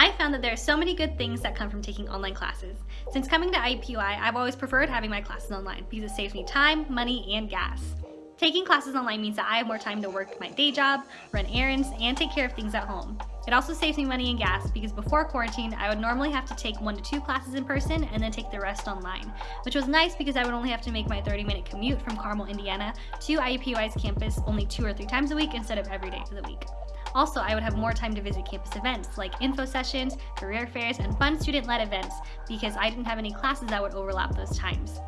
I found that there are so many good things that come from taking online classes. Since coming to IUPUI, I've always preferred having my classes online because it saves me time, money, and gas. Taking classes online means that I have more time to work my day job, run errands, and take care of things at home. It also saves me money and gas because before quarantine, I would normally have to take one to two classes in person and then take the rest online, which was nice because I would only have to make my 30 minute commute from Carmel, Indiana to IUPUI's campus only two or three times a week instead of every day of the week. Also, I would have more time to visit campus events like info sessions, career fairs, and fun student-led events because I didn't have any classes that would overlap those times.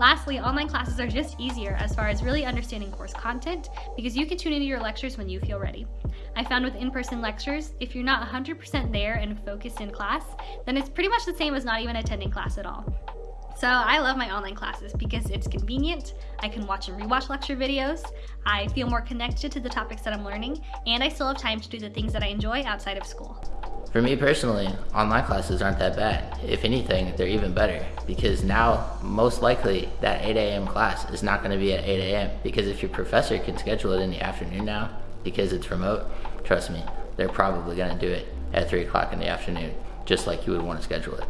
Lastly, online classes are just easier as far as really understanding course content because you can tune into your lectures when you feel ready. I found with in-person lectures, if you're not 100% there and focused in class, then it's pretty much the same as not even attending class at all. So I love my online classes because it's convenient, I can watch and rewatch lecture videos, I feel more connected to the topics that I'm learning, and I still have time to do the things that I enjoy outside of school. For me personally, online classes aren't that bad. If anything, they're even better because now, most likely, that 8 a.m. class is not going to be at 8 a.m. because if your professor can schedule it in the afternoon now because it's remote, trust me, they're probably going to do it at 3 o'clock in the afternoon, just like you would want to schedule it.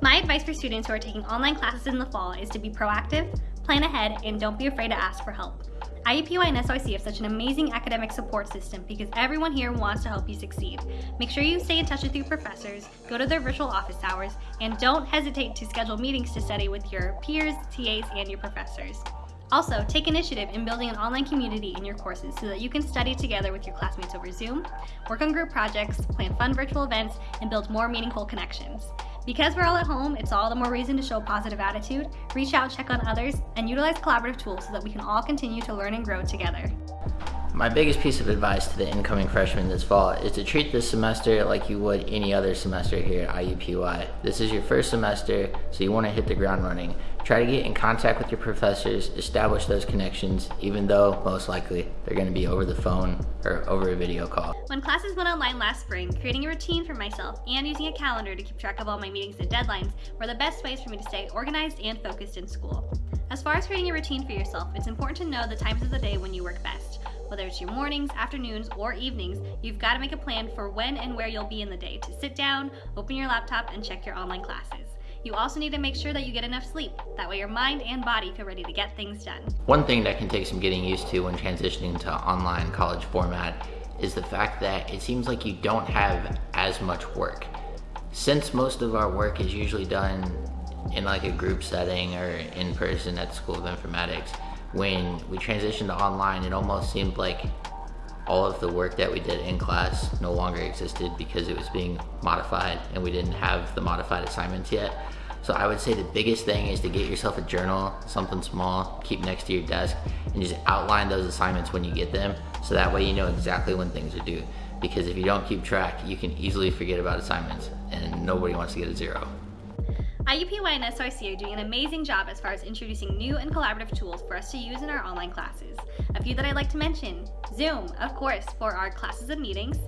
My advice for students who are taking online classes in the fall is to be proactive, plan ahead, and don't be afraid to ask for help. IUPUI and SOIC have such an amazing academic support system because everyone here wants to help you succeed. Make sure you stay in touch with your professors, go to their virtual office hours, and don't hesitate to schedule meetings to study with your peers, TAs, and your professors. Also, take initiative in building an online community in your courses so that you can study together with your classmates over Zoom, work on group projects, plan fun virtual events, and build more meaningful connections. Because we're all at home, it's all the more reason to show positive attitude, reach out, check on others, and utilize collaborative tools so that we can all continue to learn and grow together. My biggest piece of advice to the incoming freshmen this fall is to treat this semester like you would any other semester here at IUPUI. This is your first semester, so you want to hit the ground running. Try to get in contact with your professors, establish those connections, even though most likely they're going to be over the phone or over a video call. When classes went online last spring, creating a routine for myself and using a calendar to keep track of all my meetings and deadlines were the best ways for me to stay organized and focused in school. As far as creating a routine for yourself, it's important to know the times of the day when you work best. Whether it's your mornings, afternoons, or evenings, you've got to make a plan for when and where you'll be in the day to sit down, open your laptop, and check your online classes. You also need to make sure that you get enough sleep. That way your mind and body feel ready to get things done. One thing that can take some getting used to when transitioning to online college format is the fact that it seems like you don't have as much work. Since most of our work is usually done in like a group setting or in person at the School of Informatics, when we transitioned to online, it almost seemed like all of the work that we did in class no longer existed because it was being modified and we didn't have the modified assignments yet. So I would say the biggest thing is to get yourself a journal, something small, keep next to your desk, and just outline those assignments when you get them. So that way you know exactly when things are due. Because if you don't keep track, you can easily forget about assignments and nobody wants to get a zero. IUPUI and SOIC are doing an amazing job as far as introducing new and collaborative tools for us to use in our online classes. A few that I'd like to mention, Zoom, of course, for our classes and meetings,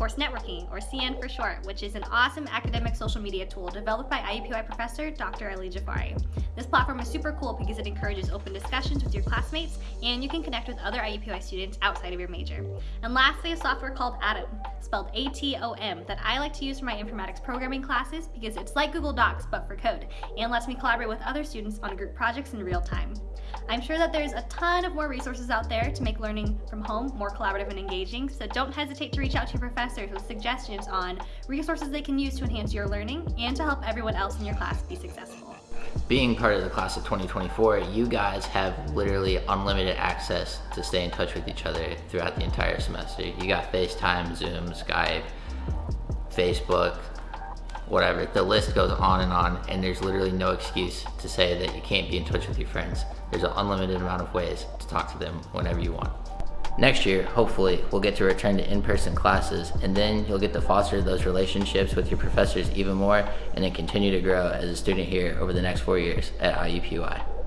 Course Networking, or CN for short, which is an awesome academic social media tool developed by IUPUI professor Dr. Ali Jafari. This platform is super cool because it encourages open discussions with your classmates and you can connect with other IUPUI students outside of your major. And lastly, a software called Atom, spelled A-T-O-M, that I like to use for my informatics programming classes because it's like Google Docs but for code and lets me collaborate with other students on group projects in real time. I'm sure that there's a ton of more resources out there to make learning from home more collaborative and engaging, so don't hesitate to reach out to your professors with suggestions on resources they can use to enhance your learning and to help everyone else in your class be successful. Being part of the class of 2024, you guys have literally unlimited access to stay in touch with each other throughout the entire semester. You got FaceTime, Zoom, Skype, Facebook, whatever. The list goes on and on, and there's literally no excuse to say that you can't be in touch with your friends. There's an unlimited amount of ways to talk to them whenever you want. Next year, hopefully, we'll get to return to in-person classes, and then you'll get to foster those relationships with your professors even more, and then continue to grow as a student here over the next four years at IUPUI.